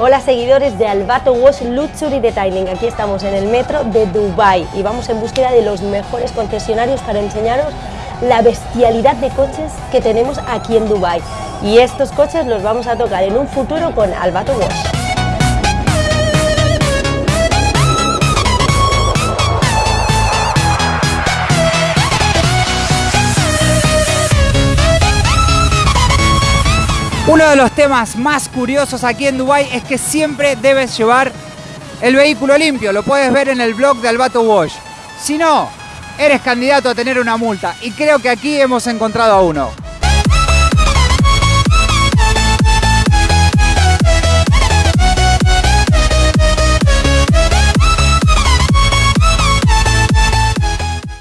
Hola seguidores de Albato Wash Luxury Detailing, aquí estamos en el metro de Dubai y vamos en búsqueda de los mejores concesionarios para enseñaros la bestialidad de coches que tenemos aquí en Dubai y estos coches los vamos a tocar en un futuro con Albato Wash. Uno de los temas más curiosos aquí en Dubai es que siempre debes llevar el vehículo limpio. Lo puedes ver en el blog de Albato Wash. Si no, eres candidato a tener una multa y creo que aquí hemos encontrado a uno.